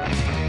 Bye.